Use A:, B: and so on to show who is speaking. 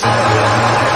A: Peace.